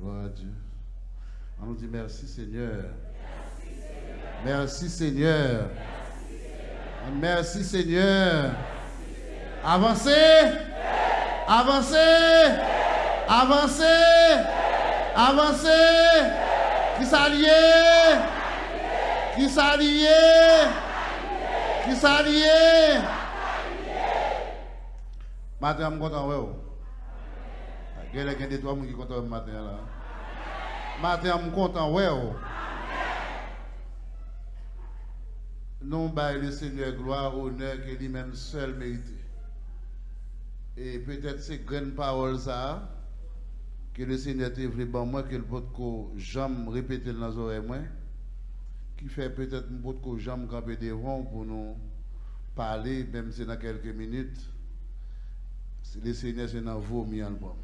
Gloire à Dieu. On dit merci Seigneur. Merci Seigneur. Merci Seigneur. Avancez. Avancez. Avancez. Avancez. Qui s'allie. Qui s'allie. Qui s'allie. Suis content. Il y a des trois qui sont contents matin là. Matin, je suis content. ouais. Nous le Seigneur gloire, honneur que lui-même seul mérite. Et peut-être ces grandes paroles ça que le Seigneur t'a voulu bon moi que le pot que j'aime répéter dans les oreilles qui fait peut-être un pot que j'aime camper devant pour nous parler même si dans quelques minutes le Seigneur c'est dans vos bon.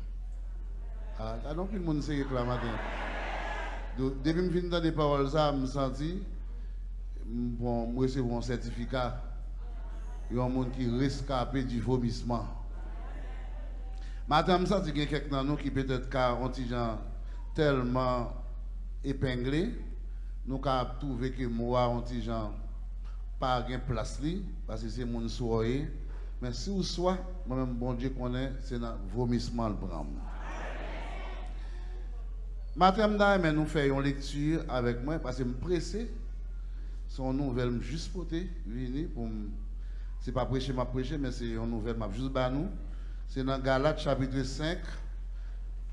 Ah, ah plus le monde matin. Donc, depuis que je finis des paroles je me senti bon, je recevoir un certificat. Il y a un monde qui rescapé du vomissement. Madame, ça, il y a quelqu'un qui peut-être ont gens tellement épinglé, nous avons trouvé que moi, on gens pas de place parce que c'est mon soirée. Mais si vous soit, moi-même, bon Dieu connaît, c'est un vomissement le bram. Madame, nous faisons lecture avec moi parce que je suis pressé. Son nouvelle juste pour venir pour c'est pas prêcher m'a prêcher mais c'est une nouvelle m'a juste ba nous. C'est dans Galates chapitre 5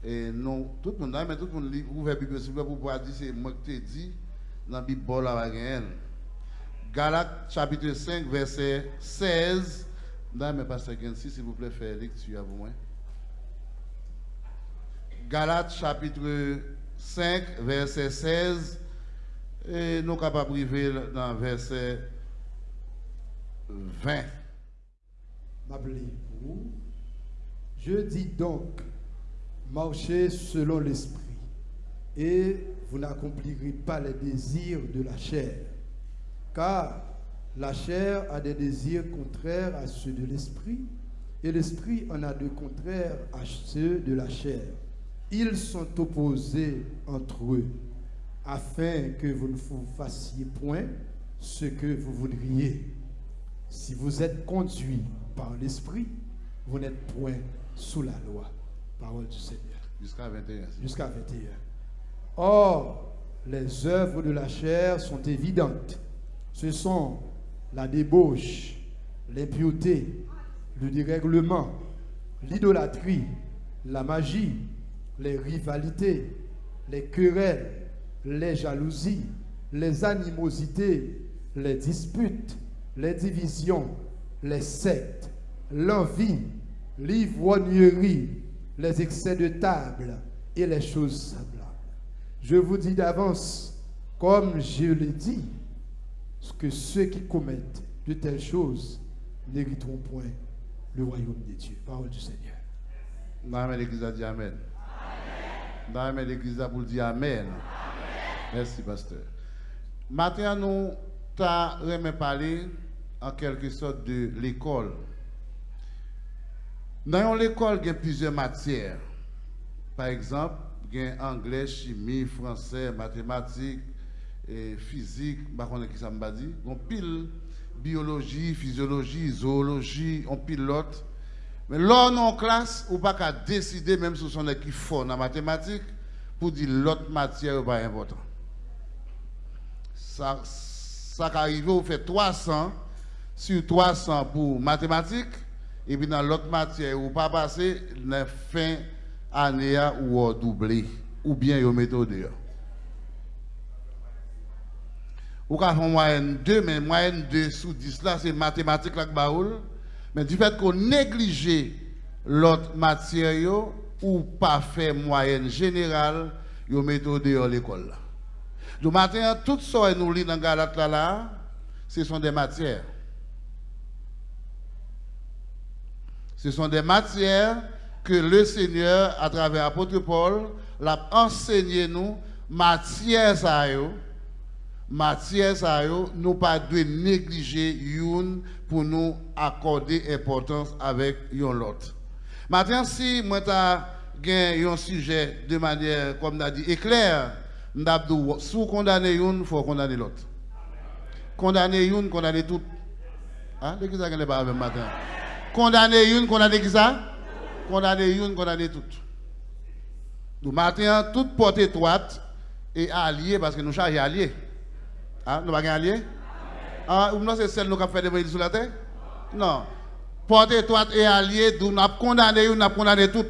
et tout le monde mais tout le monde lit ouvert Bible pour pouvoir dire c'est moi qui t'ai dit dans la Bible là Galates chapitre 5 verset 16 non, mais pasteur Gensi, s'il vous plaît, faire lecture à vous. Galates chapitre 5, verset 16 et nous capables de arriver dans verset 20. Je dis donc, marchez selon l'esprit, et vous n'accomplirez pas les désirs de la chair. Car la chair a des désirs contraires à ceux de l'esprit, et l'esprit en a de contraires à ceux de la chair. Ils sont opposés entre eux afin que vous ne vous fassiez point ce que vous voudriez. Si vous êtes conduit par l'Esprit, vous n'êtes point sous la loi. Parole du Seigneur. Jusqu'à 21. Jusqu'à 21. Or, les œuvres de la chair sont évidentes. Ce sont la débauche, l'impureté, le dérèglement, l'idolâtrie, la magie, les rivalités, les querelles, les jalousies, les animosités, les disputes, les divisions, les sectes, l'envie, l'ivrognerie, les excès de table et les choses semblables. Je vous dis d'avance, comme je l'ai dit, que ceux qui commettent de telles choses n'hériteront point le royaume des dieux. Parole du Seigneur. Amen. Amen. l'église a dire Amen. Merci, pasteur. Maintenant, nous avons parlé en quelque sorte de l'école. Dans l'école, il y a plusieurs matières. Par exemple, il y a anglais, chimie, français, mathématiques, et physique, je sais pas ça dit. On pile biologie, physiologie, zoologie, on pilote. Mais là, en classe, on pas qu'à décider, même si on est qui fort en mathématiques, pour dire l'autre matière n'est pas importante ça, arrive, vous fait 300 sur 300 pour mathématiques, et puis dans l'autre matière, vous pas passer la fin année ou doublé, ou bien vous mettez dehors. Vous avez fait moyenne 2, mais moyenne 2 sous 10 là, c'est mathématiques là Mais du fait qu'on néglige l'autre matière, ou pas fait moyenne générale, vous mettez dehors l'école. Du matin, tout ce que nous lisons dans Galate là, ce sont des matières. Ce sont des matières que le Seigneur, à travers l'apôtre Paul, l'a enseigné nous, matières ça matières ça nous pas de négliger une pour nous accorder importance avec l'autre. Maintenant, si moi un sujet de manière, comme on a dit, éclair, m'dabdou, sous condamner une, faut condamner l'autre. Condamner une, condamner tout. Hein? L'église a gagné pas même matin? Condamner une, condamner qui ça? Condamner une, condamner tout. Nous matin, toute porte étroite et allié parce que nous chargeons alliés. Hein? Nous pas alliés? Ah, ou non, c'est celle nous qui fait des sur la terre? Non. Porte étroite et allié, nous avons condamné, nous avons condamné tout.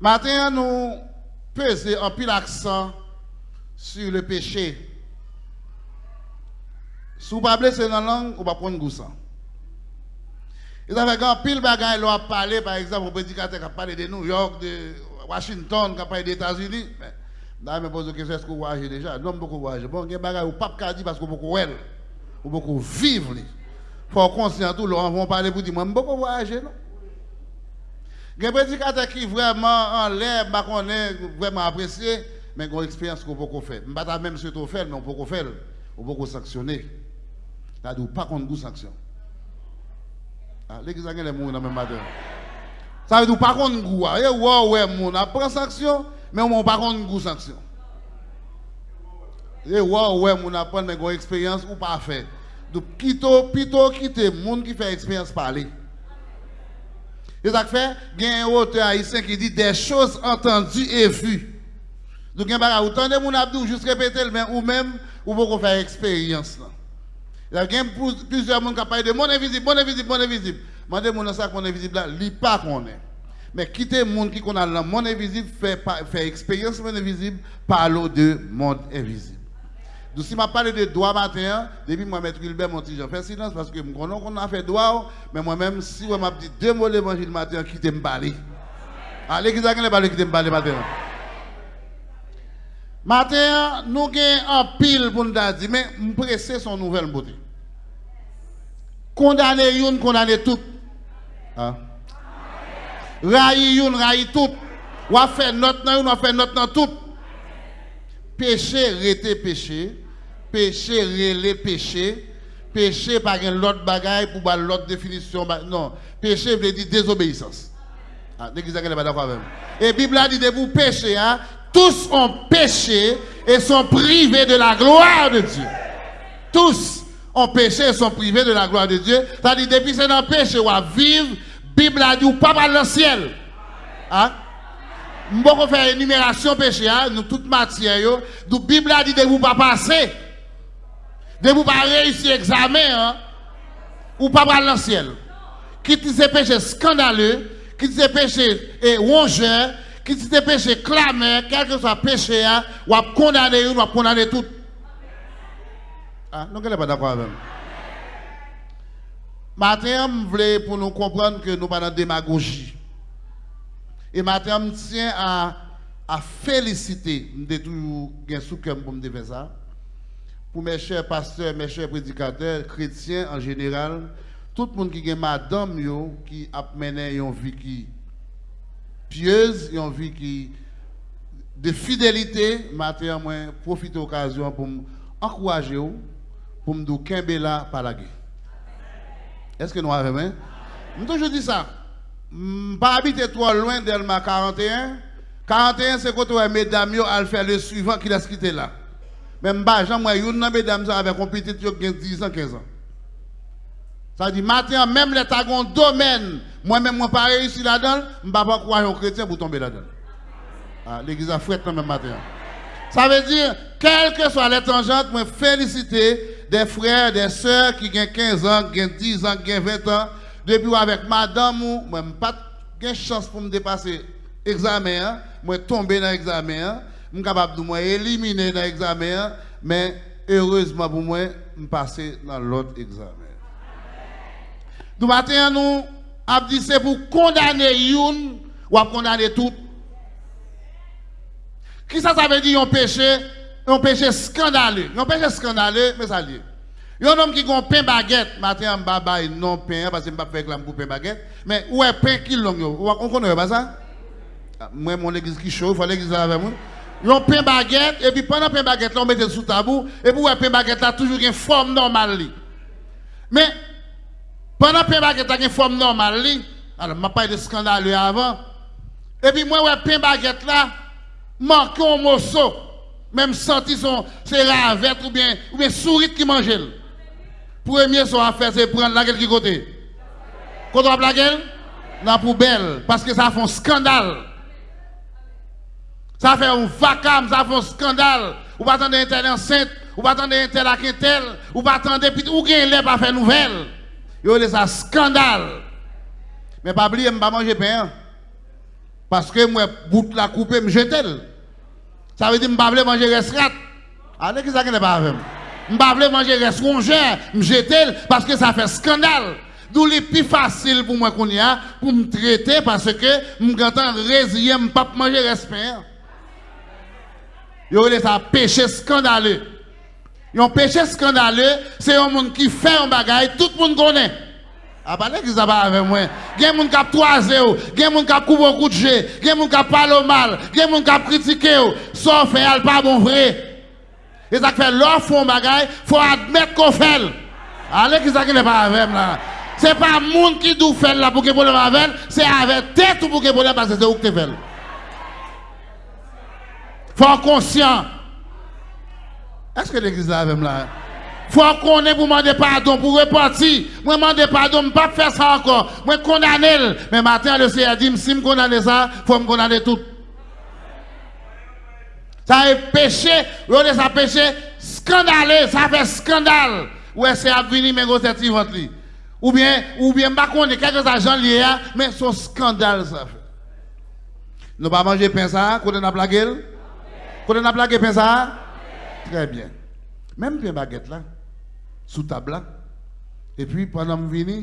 Maintenant, nous pesons un pile accent sur le péché. Si vous ne pas dans la langue, vous ne prendre goût ça. Et ça fait un pile bagaille, on a parlé, par exemple, un prédicateur qui a parlé de New York, de Washington, parlé des États-Unis. Là, je me pose la question, est-ce que vous voyagez déjà? Non, beaucoup voyager. Bon, il y a des bagailles, vous ne dire parce vous beaucoup vous beaucoup vivre. Il faut conscient tout, on va parler pour dire, moi, je beaucoup voyager, non il y a des prédicateurs qui vraiment en l'air, vraiment apprécié, mais qui ont expérience qu'on peut faire. Je ne pas même ce qu'on fait, mais on peut faire. On peut sanctionner. C'est-à-dire, pas contre goût sanction. Ah, l'église a les gens dans même matin. Ça veut dire pas contre goût. Et ouais, ouais, mon prend sanction, mais on pas contre goût sanction. Et ouais, ouais, mon apprend, mais une expérience ou pas fait. Donc, plutôt, plutôt quitter monde qui fait expérience parler. Et ça fait, il y a un auteur haïtien qui dit des choses entendues et vues. Donc, il y a autant de monde abdou juste répéter, mais ou même, ou beaucoup faire expérience. Il y a plusieurs gens qui parlent de monde invisible, monde invisible, monde invisible. Mandez mon ça monde invisible là, lit pas qu'on est. Mais quitter le monde qui connaît le monde invisible, fait, fait expérience monde invisible, parle de monde invisible. Donc, si je parle de droit matin, depuis moi, M. Gilbert, mon petit, fais silence parce que je connais qu'on a fait droit, mais moi-même, si je m'a dit deux mots l'évangile matin, quittez me parler. Allez, qui s'est parlé, quittez me parler matin. Matin, nous avons un pile pour nous dire, mais nous presser son nouvelle beauté. Condamner une, condamner tout. Hein? Raï une, raï tout. Ou a fait notre on a fait notre tout. Péché, rete péché péché relé péché, péché par une autre bagaille pour l'autre définition. Non, péché veut dire désobéissance. Ah, l'église n'est pas d'accord avec Et Bible a dit de vous pécher, hein, tous ont péché et sont privés de la gloire de Dieu. Tous ont péché et sont privés de la gloire de Dieu. C'est-à-dire, depuis que c'est dans le péché, on va vivre, Bible a dit, ou pas dans le ciel. Hein? On faire une énumération péché, hein, nous toute matière, la Bible a dit de vous pas passer. De vous pas réussir l'examen, hein, ou pas dans le ciel. Qui te péché scandaleux, qui te péché et rongeur, qui te péché clameur, quel que soit péché, hein, ou à condamner, ou à condamner tout. Ah, elle n'est pas d'accord avec. Matin, je voulais pour nous comprendre que nous ne pas démagogie. Et matin, je tiens à, à féliciter, je toujours pour me faire ça pour mes chers pasteurs, mes chers prédicateurs, chrétiens en général, tout le monde qui est madame qui a mené une vie qui pieuse, une vie qui de fidélité, matin profite de l'occasion pour encourager pour me dire là par la. Est-ce que nous avons hein? Je dis ça. Pas habiter trop loin d'Elma 41. 41 c'est quand on mesdames à faire le suivant qui a quitté là. Même pas, Jean, moi, une mesdames avec un petit qui a 10 ans, 15 ans. Ça dit, matin, même les tagons domaine, moi-même, moi, pas réussi là-dedans, je ne vais pas croire un chrétien pour tomber là-dedans. Ah, L'église a fouetté même matin. Ça veut dire, quelle que soit l'étranger, je féliciter des frères, des sœurs qui ont 15 ans, qui ont 10 ans, qui ont 20 ans, depuis avec madame, je pas de chance pour me dépasser l'examen, hein. moi, tomber dans l'examen, hein je suis capable de m'éliminer dans l'examen, mais heureusement pour moi, je passer dans l'autre examen. Matin, nous avons dit c'est pour condamner une ou condamner tout. Qui ça, ça veut dire un péché, un péché scandaleux. Un péché scandaleux, mais ça dit. Il y a un homme qui a un pain baguette, matin, je ne non pain, parce que je ne pas faire pour pain baguette, mais où est pain qui long On connaît pas ça? Ah, moi, mon église qui chaud, il faut l'église avec moi. Yon pain baguette, et puis pendant pain baguette, on mettait sous tabou, et puis pain baguette là, toujours une forme normale. Mais, Pendant pain baguette a une forme normale, alors je pas de scandale avant. Et puis moi, ouais, pain baguette là, manque un morceau, même senti son, c'est ravette ou bien, ou bien souris qui mange. Premier son à faire, c'est prendre la gueule qui côté. Quand on la gueule, la poubelle, parce que ça fait un scandale. Ça fait un vacarme, ça fait un scandale. Ou pas attendre un tel enceinte, ou pas attendre un tel à tel, ou pas attendre, ou bien l'air pas faire nouvelle. Yo, c'est un scandale. Mais pas oublier, je ne pas manger pain. Parce que moi, bout la coupe, je jette. Ça veut dire que je ne pas manger restrat. Allez, qui ça n'est pas avec Je ne pas manger restrat, je jette parce que ça fait scandale. D'où les plus facile pour moi qu'on y a, pour me traiter parce que je suis résilient, je ne pas manger restrat. Yo, ça péché scandaleux. Un péché scandaleux, c'est un monde qui fait un bagage, tout le monde connaît. Ah, pas qui ça va avec moi. Il y a des gens qui ont toisé, il y a des gens qui ont coupé beaucoup de jeu, a des gens qui parlé mal, il y a des gens qui ont critiqué, sauf fait pas bon vrai. Et ça fait leur fond bagage, il faut admettre qu'on fait. Allez, qui ça qui n'est pas avec là? C'est pas le monde qui doit faire là pour que problème avec, c'est avec tête pour que problème parce que c'est où que tu fais. Faut être conscient. Est-ce que l'église est avec là? Faut qu'on ait pour demander pardon, pour repartir. Moi, demander pardon, je ne pas faire ça encore. Moi, condamner. Mais maintenant, le Seigneur dit, si je condamne ça, il faut me condamner tout. Ça est péché, ça péché scandaleux, ça fait scandale. Ouais, c'est à venir, mais c'est ventre. Ou bien, ou bien, je ne sais pas quelques agents liés, hein, mais un scandale, ça fait. Nous pas manger pain ça, quand on a plagué? Quand on a plagué pain ça? Très bien. Même pain baguette là sous table Et puis pendant que je viens,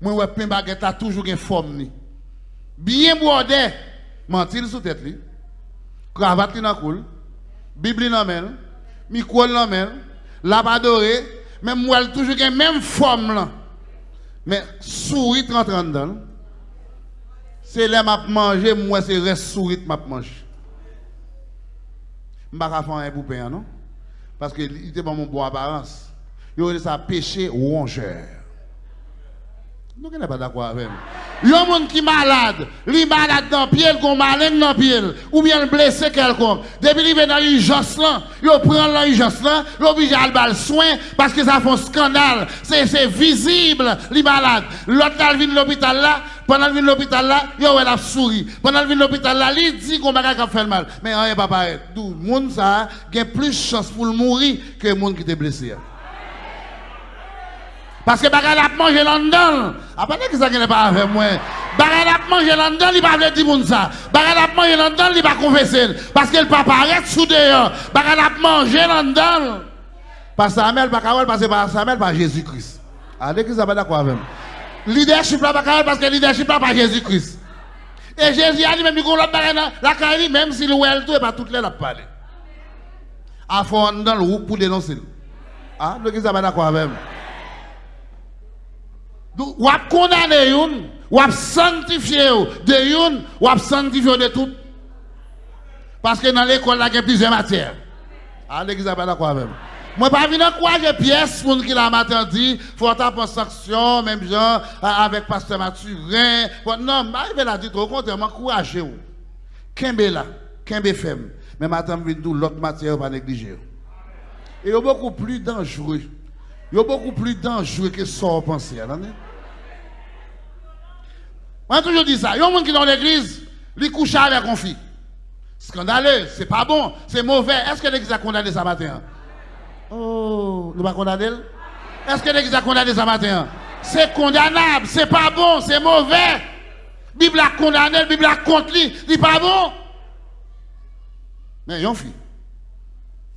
moi, ouais, pain baguette a toujours une forme. Bien bordé, mentir sous tête. Cravate dans cool, Bible dans main, micro dans main, la doré, même moi, toujours une même forme. Mais souris rentre dedans. C'est là m'a manger, moi c'est reste souris m'a manger. Pas faire un poupée, non? Parce que il était pas mon bon apparence il y a ça péché rongeur. Nous ne sommes pas d'accord avec Il y a monde qui est malade, il est malade dans le pied, il est malade dans le pied, ou bien blessé quelconque. Depuis qu'il est dans l'urgence, il prend l'urgence, il est obligé à le soin parce que ça fait un scandale. C'est visible, il est malade. L'autre, il vient de l'hôpital là, pendant qu'il vient de l'hôpital là, il a souris. Pendant qu'il vient de l'hôpital là, il dit qu'on va faire mal. Mais rien pas pareil. Tout le monde, a plus de chance pour mourir que le monde qui est blessé. Parce que bagay a mangé London. Après que ça n'est pas avec moi. Bagay a mangé London, il va dire moun ça. Bagay a mangé London, il va confesser parce que le papa arrête sous dehors. Bagay a mangé London. Parce que Samuel pas capable passer par Samuel par Jésus-Christ. Allez que ça va d'accord avec moi? Leadership là pas capable parce que leadership là par Jésus-Christ. Et Jésus a dit même il l'autre bagay la carrière même si le well tout et pas toutes les la parler. À fond dans le pour dénoncer. Ah, que ça va d'accord avec moi? Ou ap condamné yon, ou ap sanctifié de yon, ou ap sanctifié de tout. Parce que dans l'école, il y a plusieurs matières. Ah, l'église pas d'accord même. Moi, pas quoi j'ai pièce pour qui la matin dit, faut taper sanction, même genre, avec pasteur Mathurin. Non, je vais la dire au contraire, m'encourager. Kembe là, Kembe femme. Mais vais l'autre matière, pas négliger. Et beaucoup plus dangereux. Est beaucoup plus dangereux que ça, on pense. On a toujours dit ça. Il y a un monde qui est dans l'église, il couche avec un fille. Scandaleux, c'est pas bon, c'est mauvais. Est-ce que l'église a condamné ça matin? Oh, nous pas condamné? Est-ce que l'église a condamné ça matin? C'est condamnable, c'est pas bon, c'est mauvais. La Bible a condamné, Bible a contre lui, c'est pas bon. Mais il y a une fille.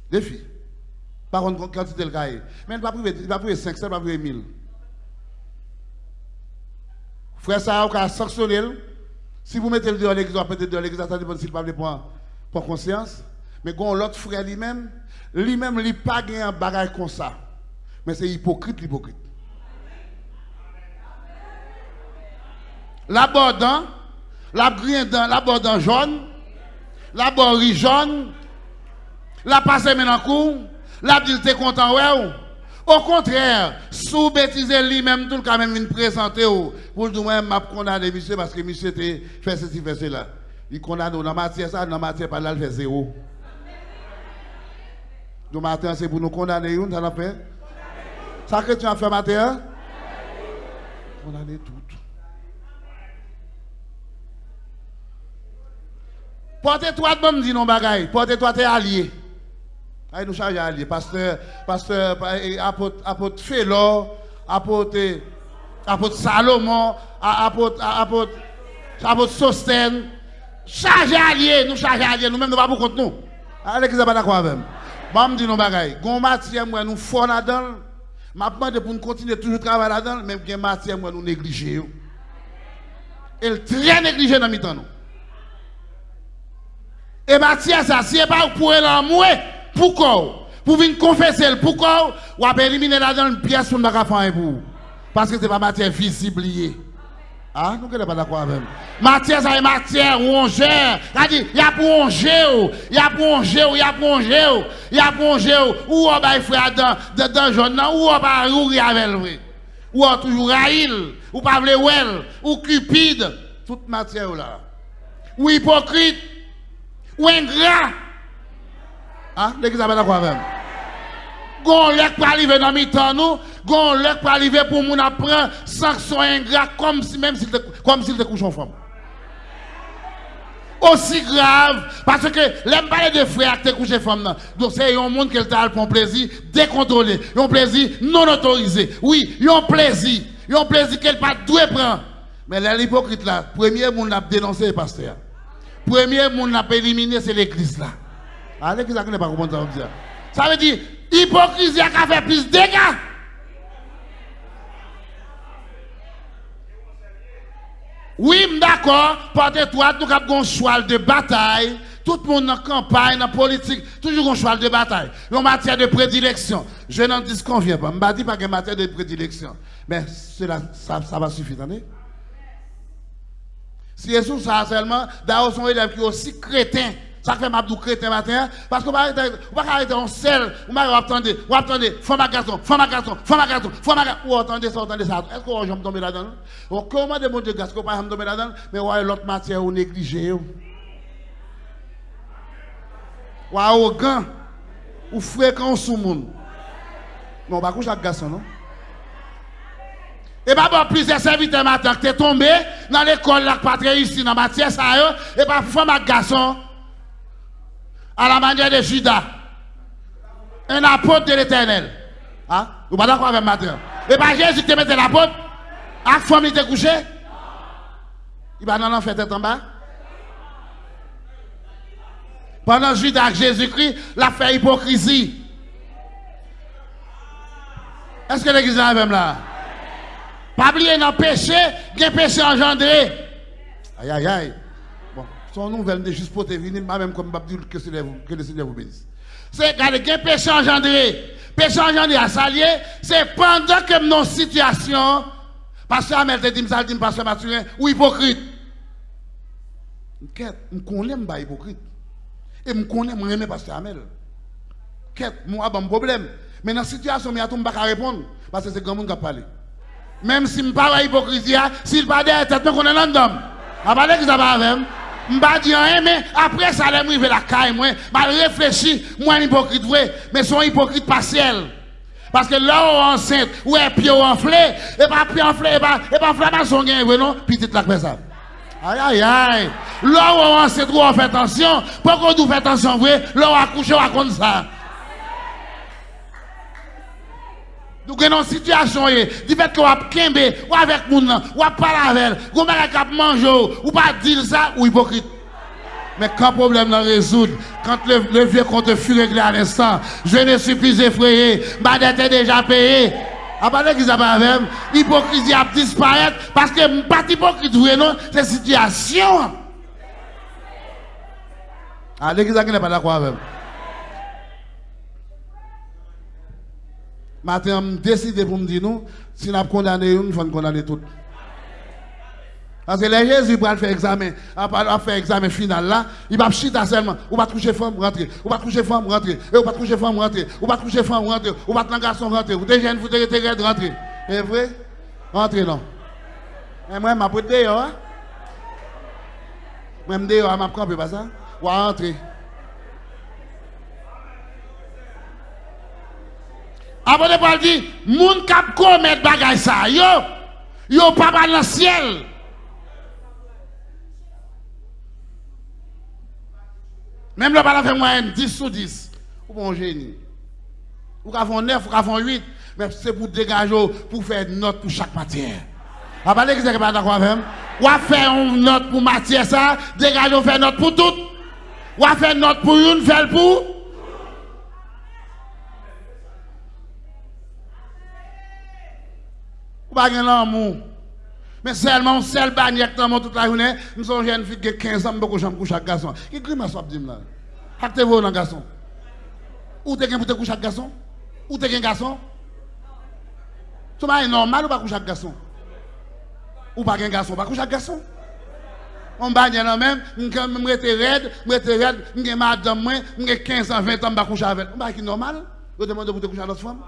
Des filles. Par contre, quantité le cahier. Mais il va priver 500, il va priver 1000. Frère, ça a sanctionné. Si vous mettez le dehors l'église, peut-être dehors l'église, ça dépend s'il pas prendre pour conscience. Mais quand l'autre frère lui-même, lui-même, il n'a pas gagné un bagage comme ça. Mais c'est hypocrite, l'hypocrite. La bordan, la la jaune, la borri jaune, la passe maintenant court, la dit t'es content, ouais, Au contraire, sous bêtiser lui-même, tout le cas même, il présenter pour le dire, m'a condamné monsieur parce que monsieur était fait ceci, fait cela. Il condamne dans la matière, ça, dans la matière, pas là, il fait zéro. Donc, matin, c'est pour nous condamner, ça l'a fait. Ça que tu as fait matin? Condamner tout. Portez-toi bon, dit non bagaille. Portez-toi, t'es allié. Allez nous charger allié. Pasteur, pasteur, apôtre, apôtre Félor, apôtre, apôtre Salomon, apôtre, apôtre, apôtre Sosten. Chargez allié, nous chargez allié, nous-mêmes nous pas pour compte nous. Allez, qui pas d'accord avec Bon, me dit non bagaille. Gon matière, moi, nous fort là-dedans. M'a demandé pour nous continuer toujours travailler là-dedans, même que matière, moi, nous négliger. Elle très négligée dans mi-temps, nous. Et Mathias, ça, si pas pour l'amour, pourquoi Pour venir confesser, pourquoi Ou? À éliminer là-dedans une pièce pour ne pas faire pour Parce que ce n'est pas matière visible. Ah, nous ne pas d'accord avec Matière, c'est matière rongère. Il y a pour ronger, il y a pour ronger, il y a pour il y a pour ronger. Ou? On va faire dans dans ou on va avec lui. Ou on toujours raïl, ou pas vle ou cupide, toute matière là. Ou hypocrite? Ou ingrat? Hein? L'église a d'accord avec Gon lek pas arriver dans mi-temps nous, gon lek pas arriver pour moun apprendre sanction ingrat comme si même s'il comme s'il te couche en femme. Aussi grave, parce que l'aime parler de frères qui te couché femme. Donc c'est un monde qui a un plaisir décontrôlé, un plaisir non autorisé. Oui, un plaisir, un plaisir qu'elle pas doit prendre. Mais l'hypocrite là, premier monde a dénoncé pasteur premier monde pas éliminé, c'est l'église là. Ah, ne pas comprendre ça. Ça veut dire, hypocrisie a fait plus de dégâts. Oui, d'accord, portez-toi, nous avons un choix de bataille. Tout le monde la campagne, la politique, toujours un choix de bataille. En matière de prédilection. Je n'en disconviens pas. Je ne dis pas que matière de prédilection. Mais cela, ça, ça va suffire, attendez. Si Jésus ça seulement, d'ailleurs son élève qui est aussi crétin. Ça fait mabdou crétin matin, parce qu'on va arrêter en sel, on va attendre, on va attendre, femme à garçon, femme à garçon, femme à garçon, femme à garçon, attendez ça, attendez ça. Est-ce qu'on va tomber là-dedans? Comment de mon Dieu, est-ce qu'on va tomber là-dedans? Mais ouais, l'autre matière, on néglige. Ou arrogant, ou fréquent sous monde. Non, on va coucher garçon, non? Et pas bon plusieurs serviteurs matin que tu es tombé dans l'école là pas réussi dans matière ça et pas femme garçon à la manière de Judas. Un apôtre de l'éternel. Hein? Vous pas d'accord avec matin? Et pas Jésus te mettait l'apôtre? À femme il te couché? Il va dans l'enfer tête en bas? Pendant Judas Jésus-Christ, l'a fait hypocrisie. Est-ce que l'église est avec là? Pas oublier dans péché, il y a péché engendré. Aïe, aïe, aïe. Son nouvelle de juste pour te venir, même comme dire que, le Seigneur vous bénisse. C'est y a péché engendré. Péché engendré à s'allier, c'est pendant que nos situations, Pasteur Amel te dit, ça dit, Pasteur Mathurin, ou hypocrite. Je connais pas hypocrite. Et je connais, je aime Pasteur Amel. Qu'est-ce moi, un problème. Mais dans la situation, je ne peux pas répondre. Parce que c'est grand monde qui a parlé. Même si je ne parle pas hypocrisie, s'il pas derrière tête, qu'on est l'homme. Je ne parle pas avec? Je ne dire rien, mais après ça, je vais la caille, je réfléchis, moi, hypocrite vrai, mais son hypocrite partiel. Parce que là, on enceinte, ou est pied enflé, et pas pied enflé, et pas, et pas inflammation, non, petite la ça. Aïe, aïe, aïe. Là, on enceinte, on fait attention, pourquoi on fait attention, vrai, là, on accouche, on raconte ça. Nous avons une situation, du fait qu'on va kembe, ou avec moun, ou à parler avec, ou à manger, ou pas dire ça, ou hypocrite. Mais quand le problème n'a résoudre, quand le, vieux compte fut réglé à l'instant, je ne suis plus effrayé, ma dette est déjà payée. À part qu'ils ont pas l'hypocrisie a disparaître parce que pas hypocrite, non, c'est situation. Ah, l'église n'est pas d'accord avec Maintenant, je décide pour me dire, nous, si nous condamné une, faut condamner tout. Parce que les Jésus va faire examen, va faire examen final là, il va chiter seulement. Ou va coucher femme, rentrer. Ou va coucher femme, rentrer. Ou va coucher femme, rentrer. Ou va coucher femme, rentrer. Ou va un garçon, rentrer. Ou des jeunes, vous devez rentrer. C'est vrai? Rentrer non. Et moi, je vais. Hein? Moi, je dehors, je vais camper, pas ça? Ou rentrer. Avant de parler, dire, moun kap commettre bagay ça, yo, yo pas dans le ciel. Même le pas fait moyenne 10 sur 10. Ou bon génie. Ou qu'à 9, ou qu'à 8. Mais c'est pour dégager, pour faire une note pour chaque matière. A pas que c'est pas à faire une note pour matière ça, dégager, faire une note pour tout. Ou à faire une note pour une, faire pour. Pas. Mais seulement, seul bannière dans toute la journée, nous sommes jeunes filles qui ont 15 ans, beaucoup de coucher avec garçon. Qui grimace soit dit là? Actez-vous dans garçon. Ou t'es pour te coucher avec garçon? Ou t'es un garçon? C'est normal ou pas coucher avec garçon? Ou pas un garçon, pas coucher avec garçon? On bagne là même, je suis raide, je suis raide, je suis madame, je suis 15 ans, 20 ans, je coucher avec. C'est normal? Je demande pour te coucher avec notre femme?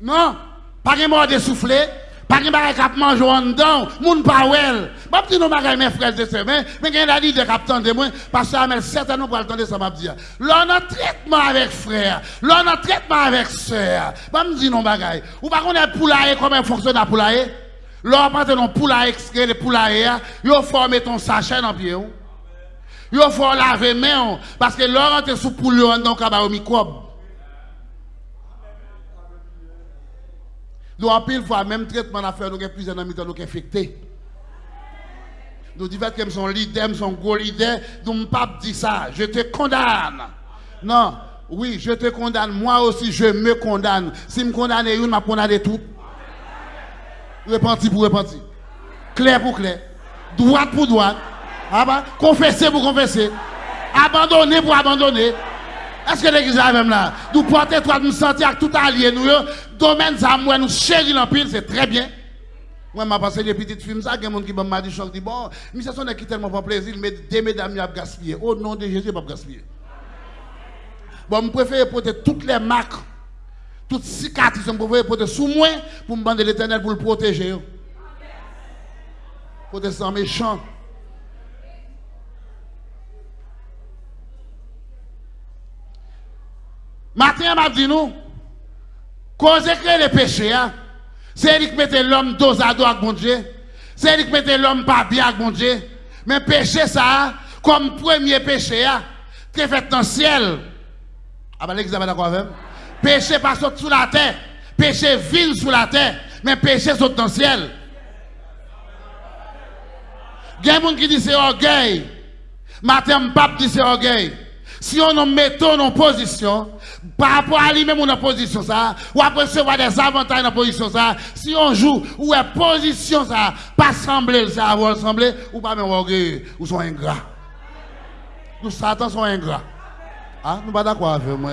Non, pas de mort de souffler, pas de bagage cap manger en dedans, moun pas wel. Pas petit nous bagage mes frères et sœurs, mais gagne la de cap de moi parce que mais certainement pour attendre ça m'a dit. Là on a traitement avec frère, là on a traitement avec sœur. Me dire non bagage. Ou pas connaître poulailler comment fonctionne la poulailler? Là on prend non poulailler extrait le poulailler, yo former ton sachet dans pied. Yo faut laver main parce que là on sous poule dans au microbe. Nous, en pile fois, même traitement à faire, nous avons plusieurs amis qui sont infectés. Nous disons que son leader, son gros leader, nous ne pas dire ça. Je te condamne. Non, oui, je te condamne. Moi aussi, je me condamne. Si je me condamne je condamne tout. Repenti pour repenti. Clair pour clair. Droite pour droite. Ah bah, confesser pour confesser. Abandonner pour abandonner. Est-ce que l'église est même là? Nous porter toi, nous sentir tout allié, nous, domaine ça, moi, nous chérir l'empire, c'est très bien. Moi, je passé des petites films, ça, y a gens qui m'ont dit, dit, bon, mais ça, c'est tellement pas plaisir, mais des mesdames, ils ont gaspillé. Au nom de Jésus, pas gaspiller. Bon, je préfère porter toutes les marques, toutes les cicatrices, je préfère porter sous moi pour me demander l'éternel pour le protéger. Pour être méchant. Matin, m'a dit nous, cause que les péchés, hein, c'est lui qui mettait l'homme dos à dos avec mon Dieu. C'est lui qui mettait l'homme pas bien avec mon Dieu. Mais péché, ça, comme premier péché, hein, qui est fait dans le ciel. Ah ben, l'examen d'accord avec Péché pas sous la terre. Péché vile sous la terre. Mais péché saute dans le ciel. Il y a des gens qui disent c'est orgueil. Matin, pape dit c'est orgueil. Si on nous met en position, par rapport à lui-même en position ça, ou après recevoir des avantages dans position ça, si on joue, ou est position ça, pas sembler ça, ou sembler, ou pas même orgueil, ou sont ingrats. Nous, Satan sont ingrats. Ah, nous pas d'accord avec moi.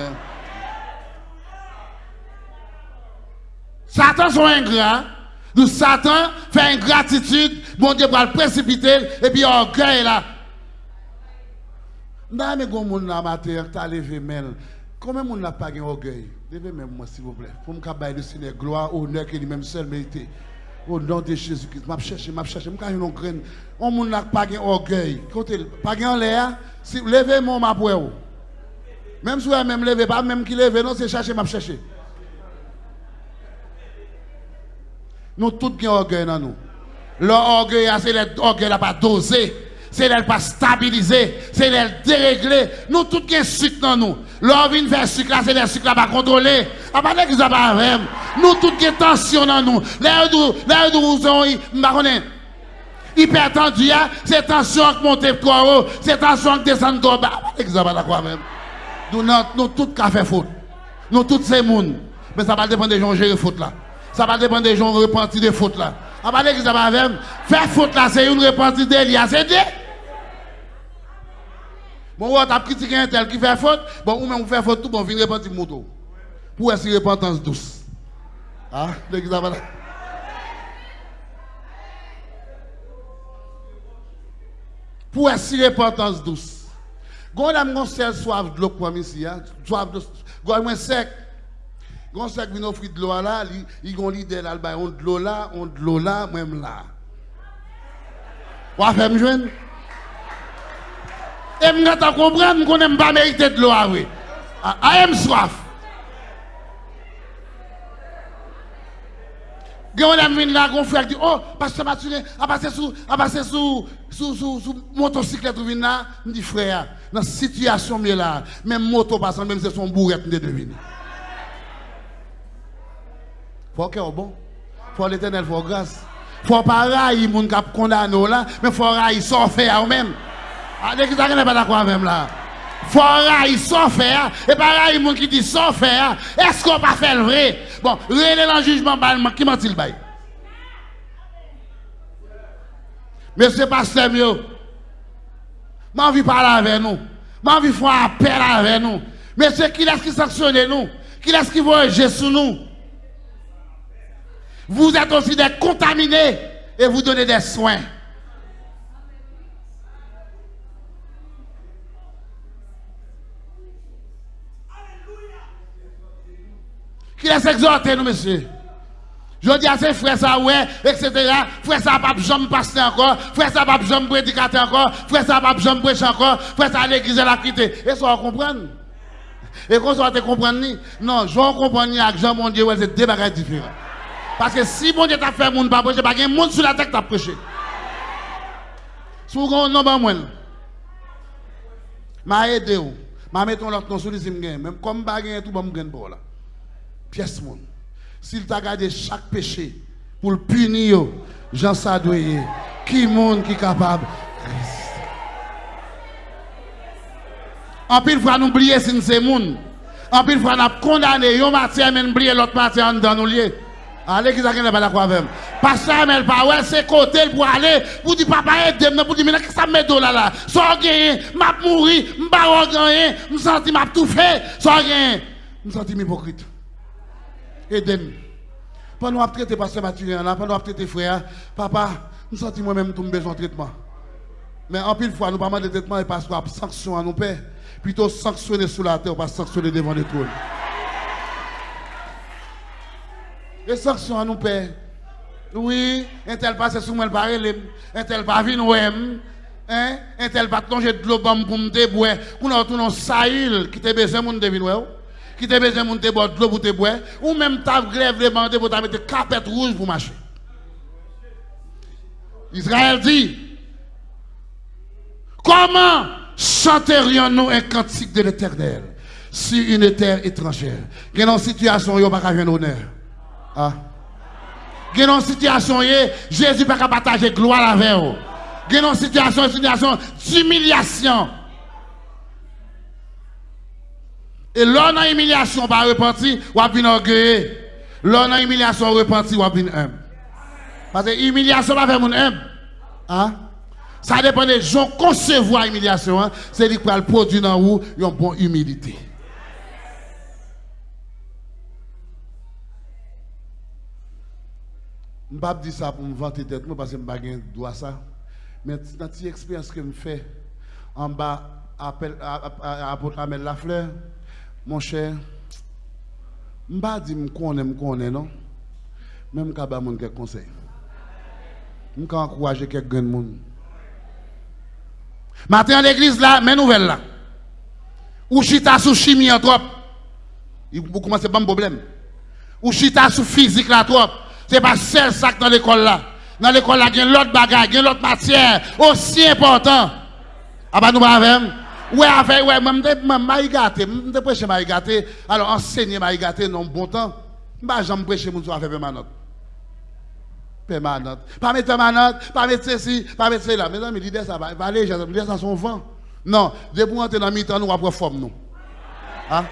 Satan sont ingrats. Nous, Satan fait ingratitude, bon Dieu va le précipiter, et puis orgueil là. N'a mais gon moun la matin, t'as levé mel. Combien moun n'a pas orgueil? Levez même moi s'il vous plaît. Pour me cabaye le Seigneur gloire, honneur que lui-même seul mérité. Au nom de Jésus-Christ, m'a cherché, m'a cherché, m'a une graine. On moun n'a pas orgueil. Côté pas en l'air, si levez moi ma pour Même si vous même levé pas même qui lève non, c'est chercher, m'a cherché. Nous tous gain orgueil dans nous. L'orgueil, c'est l'orgueil là pas dosé c'est elle pas stabiliser, c'est elle dérégler. Nous tous qui sucre dans nous. L'on vient faire sucre là, c'est le sucre là pas contrôler. À part que pas. Nous tous qui tension dans nous. Là où là nous sommes, hypertendu, c'est tension qui monte trop haut, c'est tension qui descend trop bas. À part ça pas quoi même. Nous nous tous qui fait faute. Nous tous ces monde. Mais ça va dépendre des gens gérer faute là. Ça va dépendre des gens repentir des fautes là. À part que ça va même. Faire faute là, c'est une repentir d'Elia, c'est dit. Bon, ou t'a critiqué un tel qui fait faute, bon, ou même vous fait faute tout, bon, venez repentir le moto. Pour être repentance douce. Ah, l'église là Pour être repentance douce. Gon dame gon sel soif de l'eau pour ici, soif de gon moins sec. Gon sec vient offrir de l'eau là, il gon l'idée là, on de l'eau là, on de l'eau là, même là. Ou à faire me joindre E m gata kompren m konen m pa merite dlo a we. A em swaf. Gen wè m vin la kon fwe ak di, oh, pasè maturè, a pasè sou, a pasè sou, sou, sou, sou, motosiklet ou vin la, m di fwe ya, nan sityasyon mi la, men moto pasan, men se son bourret m de devine. Fwa ke ou bon? Fwa l'Eternel fwa grase. Fwa pa rayi moun kap kondan nou la, men fwa rayi son fwe ya ou menm. Ah, l'église n'est pas d'accord avec là. Faut railler sans faire, et pas railler, moun qui dit sans faire, est-ce qu'on pas fait le vrai? Bon, rien dans le jugement, qui m'a-t-il bail? Monsieur Pasteur j'ai envie de parler avec nous. J'ai envie de faire appel avec nous. Monsieur, qui est-ce qui sanctionne nous? Qui est-ce qui voyage sur nous? Vous êtes aussi des contaminés et vous donnez des soins. Qui laisse exhorter nous, monsieur? Je dis à ces frères ça, ouais, etc. Frère ça, pas besoin passer encore. Frère ça, pas besoin prédicateur encore. Frère ça, pas besoin prêcher encore. Frère ça, l'église, elle a quitté. Et ça, on comprend. Et qu'on soit comprendre, non, je comprends avec Jean, mon Dieu, c'est deux bagages différents. Parce que si mon Dieu t'a fait monde pas prêcher, pas un monde sur la tête t'a prêché. Avez un nom, moi, m'a aidé, m'a mis l'autre nom sur les même comme baguette tout bon gain pour là. Pièce monde. S'il t'a gardé chaque péché pour le punir, Jean Sadoyer, qui monde qui est capable? En pile fois nous oublier si c'est monde. En pile fois nous condamné, yon matière mais oublier l'autre matière dans nous lier. Allez, qui n'est pas d'accord avec Pasteur, pas ouais, c'est côté pour aller, pour dire papa, aide-moi, pour dire, mais qu'est-ce que ça me met là là? Soit gagné, m'a mouru, m'a gagné, me senti m'a tout soit gagné, me senti hypocrite. Aide-moi. Pendant que traiter pasteur Mathieu, pendant que traiter frère, papa, me senti moi-même tout besoin de traitement. Mais en pile fois, nous pas de traitement et qu'on a sanction à nos pères. Plutôt sanctionner sous la terre, pas sanctionner devant les trônes. Les sanctions à nous père. Oui, un tel passe sous moi le parler, un tel pas vin ouem, hein, un tel pas plonger de l'eau pour me débouer, qu'on a tout un saïl qui te besoin mon devin qui te besoin mon te boire de l'eau pour te boire, ou même ta grève demandé pour te mettre capette rouge pour marcher. Israël dit, comment chanterions-nous un cantique de l'éternel si une terre étrangère? Quelle une situation, il n'y a pas honneur. Ah. A une situation, Jésus ne peut pas partager gloire avec vous. A une situation, une situation d'humiliation? E lò nan emilyasyon pa repenti, wap vin orgeye. Lò nan emilyasyon repenti, wap vin em. Pase emilyasyon pa fe moun em. Ha? Sa depen de joun konsevo a emilyasyon, se dik pral produ nan ou yon bon humilite. Mbap di sa pou mvante tet mwen, pase mba gen dwa sa. Men nan ti eksperyans ke mfe, an ba apel, apotre amel la fleur, mon cher, je ne pas que je connais, je non? Même quand je vais quelques conseils. Je vais encourager quelques gens. Matin à l'église là, mes nouvelles là. Ou chita sous chimie en trop. Vous commencez pas un problème. Ou chita sous physique là trop. Ce n'est pas seul sac dans l'école là. Dans l'école là, il y a l'autre bagage, il y l'autre matière aussi important. Ah bah nous pas avec Ouais, avec, ouais, même, je gâté, je prêche m'a gâté. Alors, enseigner m'a gâté, bon temps. Je jamais prêcher mon soir, faire permanente. Permanente. Pas mettre permanente, pas mettre ceci, pas mettre cela. Mes amis, l'idée, ça va, aller, l'idée, ça son vent. Non, dès pour dans mi-temps, nous, après, forme nous. Hein?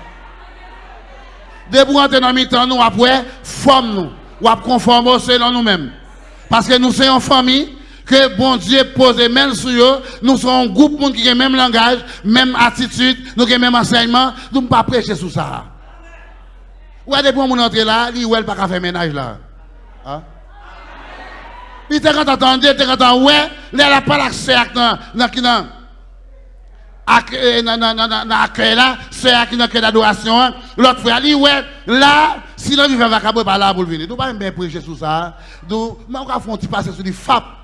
Dès pour entrer dans mi-temps, nous, après, forme nous ou à conformer selon nous-mêmes. Parce que nous sommes en famille, que bon Dieu pose même sur eux, nous sommes un groupe monde qui a le même langage, même attitude, nous avons le même enseignement, nous ne pas prêcher sur ça. Ou est-ce que mon entrer là, il ne pas faire ménage là. Hein? Était quand il était quand ouais, là, n'a pas l'accès à dans accueil là, c'est qui dans d'adoration. L'autre frère, dit, ouais, là, si l'on vient vacabou, pas là pour venir. Nous pas prêcher sur ça. Nous, on.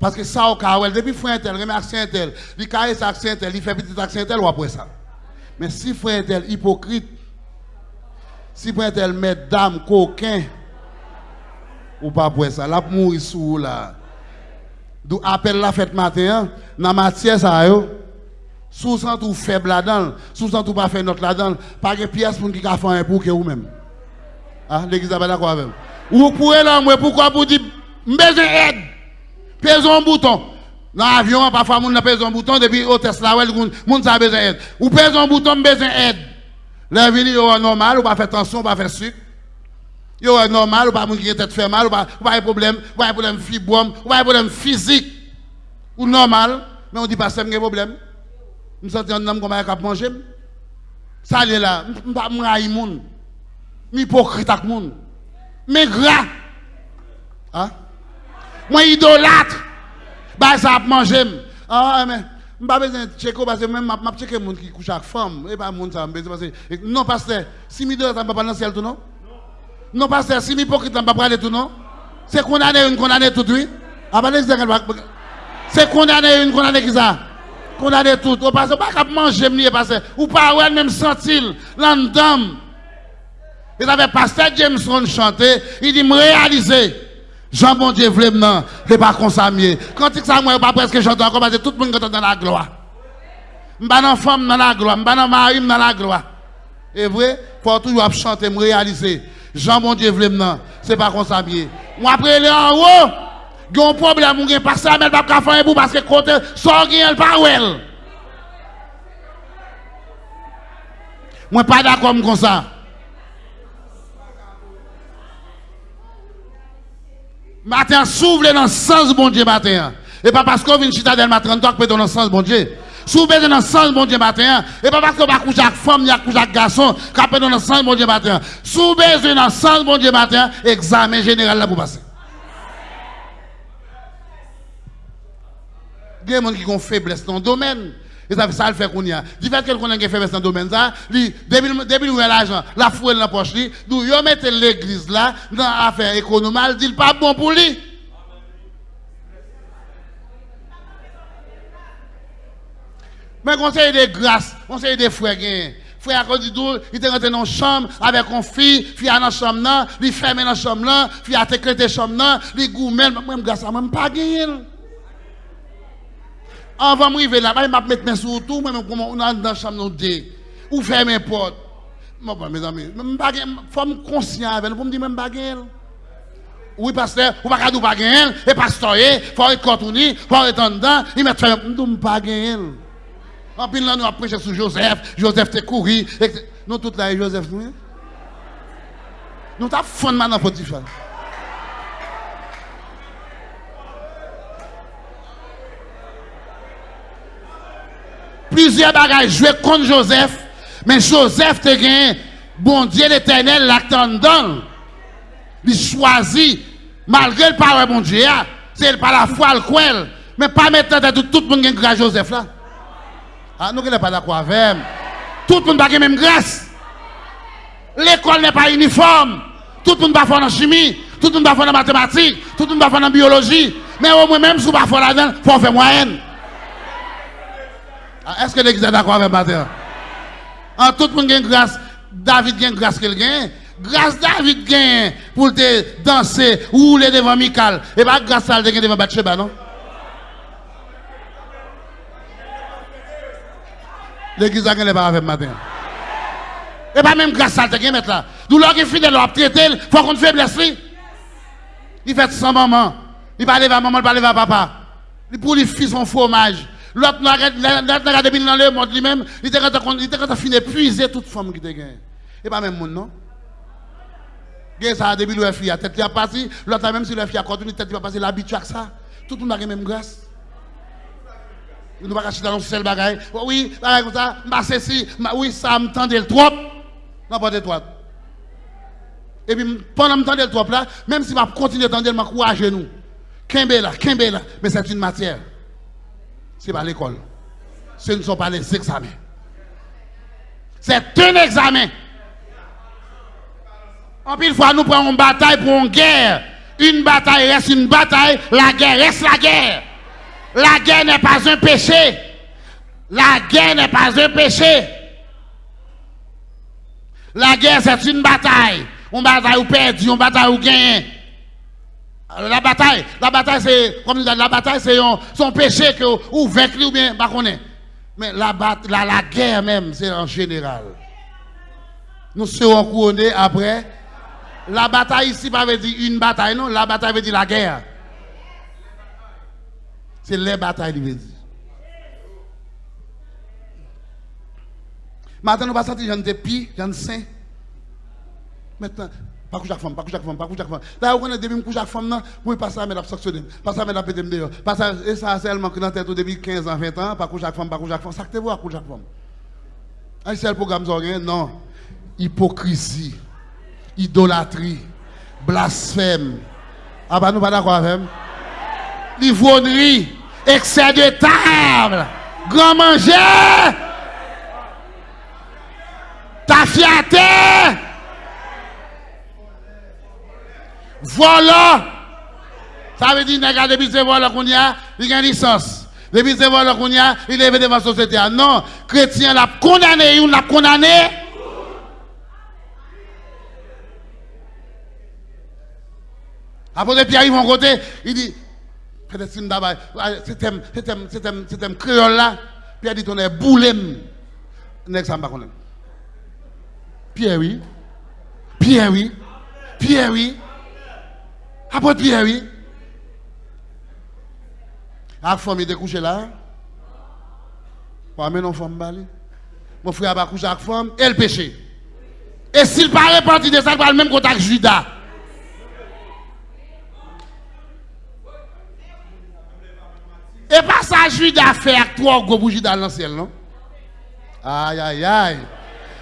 Paske sa ou ka wèl, depi fwen tel, reme aksyen tel, li kaye sa aksyen tel, li fe pitit aksyen tel, wapwe sa. Men si fwen tel hipokrit, si fwen tel medam, koken, wapwe sa. La pou mouri sou la. Dou apel la fèt maten, nan matye sa yo, sou san tou feb la dan, sou san tou pa fè not la dan, pake piyes pou n ki ka fwen pou ke ou men. Ha, ah, le gizabè la kwa vèm. Ou pou el an mwen, pou kwa pou di mbeze ed, Pèse un bouton. Nan avyon, pafwa moun nan pèse un bouton, depi o Tesla wèl, moun sa bezen ed. Ou pèse un bouton, bezen ed. Le vini yo wè normal, ou pa fè tansyon, ou pa fè suk. Yo wè normal, ou pa moun ki yè tèt fè mal, ou pa yè problem, ou pa yè problem fibouam, ou pa yè problem fizik. Ou normal, men ou di pa sem gen problem. M senti an nam koma yè kap manjèm. Sa lè la, m pa m ray moun. M hipokrit ak moun. M gra. Ha? Moi idolâtre. Bah ça a manger. Ah mais je pas besoin de checker parce que même je checker moun qui couche avec femme et pas moun ça parce que non pasteur, si idolâtre pas dans le ciel tout non? Non pasteur, si mi hypocrite pas aller tout non? C'est condamné une condamné tout oui? Ah bah c'est condamné une condamné qui ça? Condamné tout. Que pas manger ni parce ou pas ouais même pasteur Jameson chanté, il dit me réaliser Jean bon Dieu voulait non, c'est pas comme ça mieux. Quand il ça moi pas presque parce que tout le monde est dans la gloire. M'ba dans femme dans la gloire, m'ba dans mari dans la gloire. Et vrai, faut toujours chanter me réaliser. Jean bon Dieu voulait c'est pas comme ça mieux. Moi après aller en haut a un problème, a pas ça, mais pas faire un parce que côté, sans gagner pas. Moi, pas d'accord comme ça. Matin, s'ouvre dans le sens bon Dieu matin. Et pas parce qu'on vient dans matin, que peut dans le sens bon Dieu. S'ouvre dans le sens bon Dieu matin. Et pas parce qu'on va coucher avec femme, ni avec garçon, qu'on peut dans le sens bon Dieu matin. S'ouvre dans le sens bon Dieu matin, examen général là pour passer. Il y a des gens qui ont faiblesse dans le domaine. Et ça fait ça le fait qu'on y a. Du fait qu'on a faiblesse dans le domaine, ça, depuis nous l'argent, la fouille dans la poche, nous, mettez l'église là, dans l'affaire économique, il dit pas bon pour lui. Mais conseil de grâce, conseil de frères, frère il était rentré dans la chambre avec une fille, fille dans la chambre, il la chambre, fille a dans la chambre, il même grâce à moi, pas avant de m'arriver là, je vais mettre mes sous tout, moi, on dans la chambre de ou fermer mes portes. mes amis, il faut me conscient avec pour me dire, même pas Oui, pasteur, ou pas pas gagner, et pasteur, il faut être contourné, faut être en dedans, il faire, je pas gagner. En plus, là, nous avons prêché sur Joseph, Joseph t'es couru, nous, tout là, Joseph, nous, nous avons fondement dans Potiphar. Plusieurs bagages joués contre Joseph, mais Joseph te gagné, bon Dieu l'éternel l'attendant. Il choisit, malgré le parole bon Dieu, ah, c'est pas la foi le coin, mais pas mettre de tout le monde qui grâce Joseph là. Ah, nous ne pas d'accord avec Tout le monde n'a pas même grâce. L'école n'est pas uniforme. Tout le monde va faire en chimie, tout le monde va faire en mathématiques, tout le monde va faire en biologie. Mais au moins, même si vous ne faire là-dedans, il faut faire moyenne. Ah, est-ce que l'église est d'accord avec Matin? En tout le monde a grâce. David a grâce qu'il gagne. Grâce David gagne pour te danser ou rouler devant Michael. Et pas grâce à lui devant Bathsheba, non? L'église a gagné pas avec matin. Et pas même grâce à lui mettre là. D'où l'homme est fidèle, traiter, il faut qu'on faiblesse. Il fait sans maman. Il parle à maman, il parle à papa. Pour les fils son fromage. L'autre n'a regardé dans le monde lui-même, il était quand il fini épuiser toute femme qui te gagne. Et pas même monde, non? Gen ça depuis le fille, tête a passé, l'autre même si le fille a continué, tête a passé l'habitude à ça. Tout le monde a la même grâce. Nous ne pas acheter dans seul bagaille. Oui, bagaille comme ça, ma ceci, oui, ça me tendait le trop. De toi. Et puis pendant que je le trop là, même si je continue à tendre, je m'encourage nous. Kembe là, Kembe là, mais c'est une matière. Ce n'est pas l'école. Ce ne sont pas les examens. C'est un examen. En pile fois, nous prenons une bataille pour une guerre. Une bataille reste une bataille, la guerre reste la guerre. La guerre n'est pas un péché. La guerre n'est pas un péché. La guerre, c'est une bataille. Une bataille où perd, une bataille où La bataille, la bataille, c'est, comme la bataille, c'est son péché que ou vaincu ou bien, Mais la, la, la guerre même, c'est en général. Nous serons couronnés après. La bataille ici, pas veut dire une bataille, non. La bataille veut dire la guerre. C'est les batailles, il veut dire. Maintenant, nous pas sentir j'en pi, j'en saint. Maintenant, pas coucher avec femme, pas coucher avec femme, pas coucher avec femme. Là, on a depuis coucher avec femme, pour passer à mettre sanctionner, passer à mettre péter dehors. Et ça, seulement que dans tête depuis 15 ans, 20 ans, pas coucher avec femme, pas coucher avec femme. Ça que tu vois, coucher avec femme. C'est le programme Non. Hypocrisie, idolâtrie, blasphème. Ah, bah, nous pas d'accord avec Livronnerie, excès de table, grand manger, ta fierté. Voilà. Ça veut dire, que depuis ce voilà qu'on y a, il a une licence. Depuis ce voilà qu'on y a, il est devant la société. Non, chrétien l'a condamné, il l'a condamné. Après, Pierre arrive en côté, il dit, peut-être c'est un créole là, Pierre dit, on est boulem. Pierre, oui. Pierre, oui. Pierre, oui. Apôtre Pierre, oui. La femme est couchée là. Mais non, femme bali. Mon frère va coucher avec femme, elle péché. Et s'il paraît parti de ça, il va le même contact Judas. Et pas ça, Judas faire trois gros bougies dans l'ancien, non? Aïe, aïe, aïe.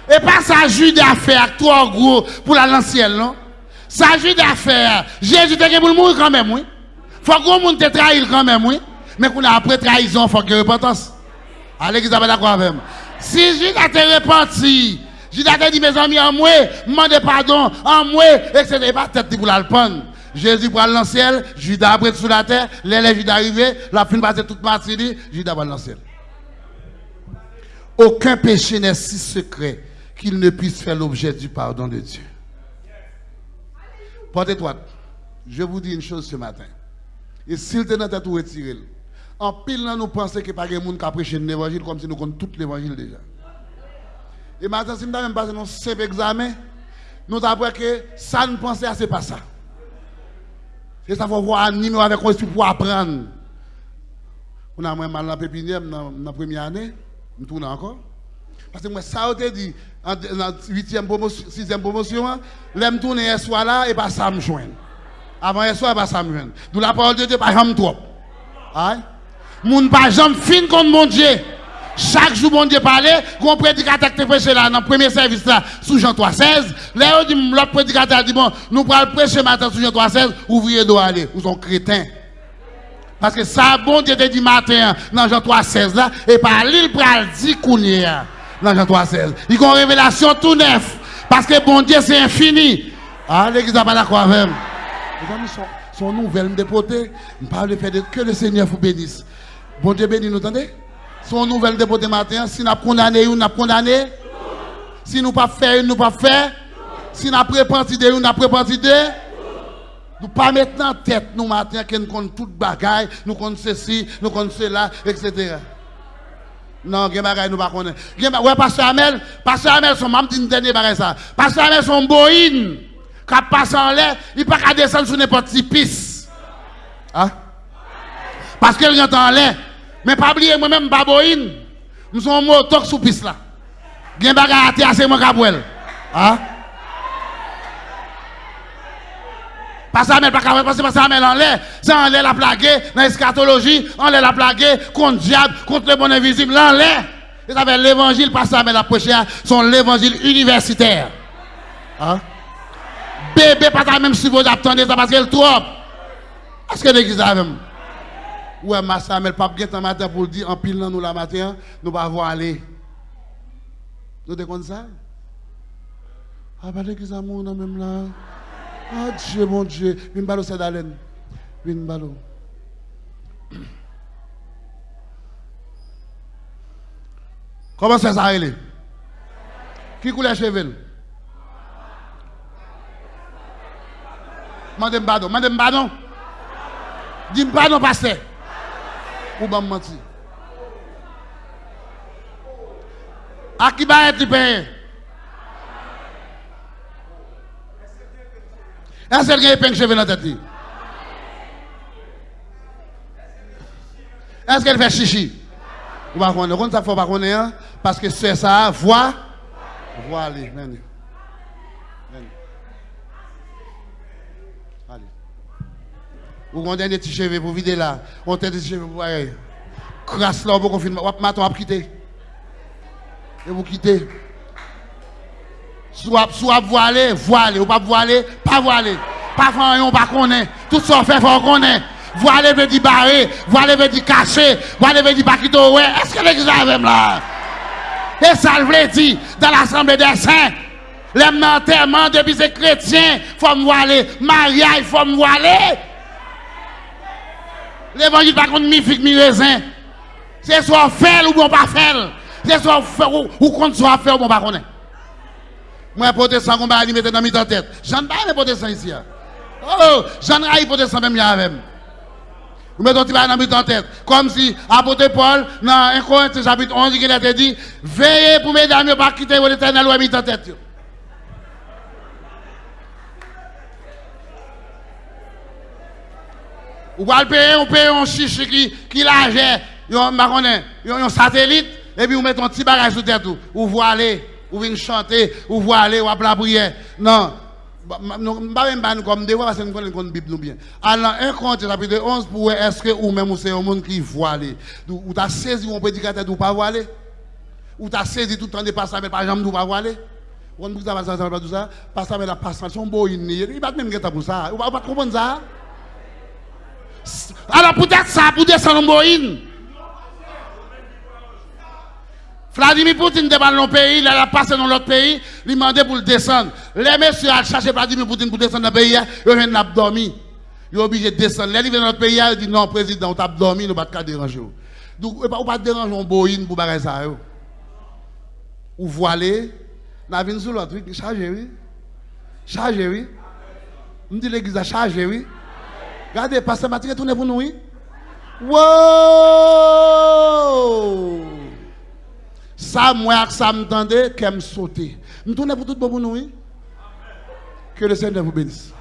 Et pas ça, Judas faire trois gros pour l'ancien, non? S'agit d'affaires. Jésus était pour mourir quand même, oui. Faut que monde te trahir quand même, oui. Mais qu'on a après trahison, faut que repentance. Allez, qu'ils pas d'accord avec moi. Si Judas te repenti, Judas te dit, mes amis, en moi, demandez pardon, en moi, etc. Pas tête pour. Jésus prend le ciel, Judas après sous la terre, les Judas arrivé, la fin passer toute matinée, Judas va le ciel. Aucun péché n'est si secret qu'il ne puisse faire l'objet du pardon de Dieu. Portez-toi. Je vous dis une chose ce matin. Et s'il te dans tout retiré, en pile, nous pensons que pas de monde qui a prêché l'évangile comme si nous connaissons tout l'évangile déjà. Et maintenant, si nous avons passé un simple examen, nous avons que ça ne pensait c'est pas ça. Et ça faut voir animer avec esprit pour apprendre. On a moins mal dans la pépinière dans la première année, nous tournons encore. Parce que moi, ça, a dit, en la 8e promotion, 6e promotion, l'aime tourner soir là, et pas ça me joindre. Avant soir, pas ça me joindre. D'où la parole de Dieu, pas jamais trop. Aïe. Moun pas jamais fin contre mon Dieu. Chaque jour, mon Dieu parlait, qu'on prédicateur qui prêché là, dans le premier service là, sous Jean 3,16. Là, l'autre prédicateur dit, bon, nous pourrons prêcher matin sous Jean 3,16, ouvrier doit aller. Vous sont crétins. Parce que ça, bon Dieu te dit matin, dans Jean 3,16 là, et par l'île pral dit qu'on dans Jean 3,16. Il y a une révélation tout neuf. Parce que bon Dieu, c'est infini. Ah, l'église n'a pas d'accord avec Les amis, sont, sont nouvelles, me dépoter. Je parle que le Seigneur vous bénisse. Bon Dieu bénisse, nous entendez? Son nouvelle dépoter matin. Si nous avons condamné, nous avons condamné. Si nous pas fait, nous pas fait. Si nous avons préparé de, nous avons préparé de. Nous pas maintenant tête, nous matin, que nous connaissons toute bagaille, nous connaissons ceci, nous connaissons cela, etc. Non, gen bagay nous pas connaître. Gen ouais pasteur Amel, pasteur Amel son même dit dernier bagay ça. Pasteur Amel son boïne qui passe en l'air, il pas qu'à descendre sur n'importe quelle piste. Hein? Parce qu'il est en l'air. Mais pas oublier moi-même pas. Nous sommes motos sous piste là. Gen bagay terre c'est moi capouel. Hein? Pas ça, mais pas capable parce que pas ça, mais en l'air. C'est en l'air la plagué, dans l'eschatologie, en l'air la plagué, contre diable, contre le bon invisible, en l'air. Et ça fait l'évangile, pas ça, mais la prêcher, sont l'évangile universitaire. Hein? Bébé, pas ça, même si vous attendez ça parce qu'elle trop. Est-ce que l'église a même? Ouais, ma ça, mais le pape un matin pour dire, en pile nous la matin, nous pas voir aller. Nous te ça? Ah, bah, l'église a même là. Ah Dieu, mon Dieu. Vin balo c'est d'Alen. Vin balo. Comment c'est ça, elle Qui coule les cheveux Mandem pardon. Mandem pardon. Dis pardon, pasteur. Ou ben mentir. A qui va être payé Est-ce qu'elle a un cheveux dans la tête? Est-ce qu'elle fait chichi? Vous ne connaissez pas, hein? parce que c'est ça, voix, voix, allez, venez. Allez. Vous avez des petits cheveux pour vider là? On a des petits cheveux pour aller. Crasse là pour confirmer. Vous avez quitter. Et vous quittez. Soit, soit voilé, voilé, ou pas voilé, pas voilé. Pas faire on pas connaître. Tout ça fait, faut connaître. Voilé veut dire barré, voilé veut dire caché, voilé veut dire pas quitter. Est-ce que l'église a même là? Et ça veut dire dans l'assemblée des saints. Les enterrement depuis ces chrétiens, faut me voiler. Maria, il faut me voiler. L'évangile pas contre mi figue mi raisin. C'est soit fait ou bon pas fait. C'est soit fait ou contre soit fait ou bon pas connaître. Moi, protestant, on va aller mettre dans mes tête. J'en ai pas protestant ici. Hein. Oh, j'en ai protestant même avec. Vous mettez un petit dans mes tête. Comme si, apôtre Paul, dans 1 Corinthiens chapitre 11, il a dit, veillez pour mesdames, ne pas quitter l'éternel ou à tête. Ou va payer, on paye un chiche qui, qui l'âge, un satellite, et puis vous mettez un petit bagage sous tête, ou vous allez ou venir chanter, ou voir aller, ou appeler la prière. Non. Je ne comme des fois parce que nous connaissons la Bible bien. Alors, un compte, chapitre 11, pour est-ce que ou même c'est un monde qui voit aller. Ou tu as saisi un prédicateur ou pas voir aller. Ou tu as saisi tout le temps de passer, mais par exemple, ou pas voir aller. On ne peut pas ça, tout ça. Passer, mais la passation, beau, il va même get pour ça. Ne pas comprendre ça? Alors, peut-être ça, pour descendre en boïne. Vladimir Poutine débat dans le pays, il a passé dans l'autre pays, il demandé pour le descendre. Les messieurs ont cherché Vladimir Poutine pour descendre dans le pays, ils ont dormi. Ils sont obligés de descendre. Les dans notre pays, ils disent non, président, on a dormi, nous ne pas déranger. Donc, on ne pas déranger un Boeing pour faire ça. Ou voilé, on a vu sur l'autre, chargé, oui. Chargé, oui. On dit l'église a chargé, oui. Regardez, pasteur Mathieu, tournez pour nous, oui. Wow! Ça, moi, ça m'entendait, qu'elle me sauter. Je tourne pour tout le monde. Que le Seigneur vous bénisse.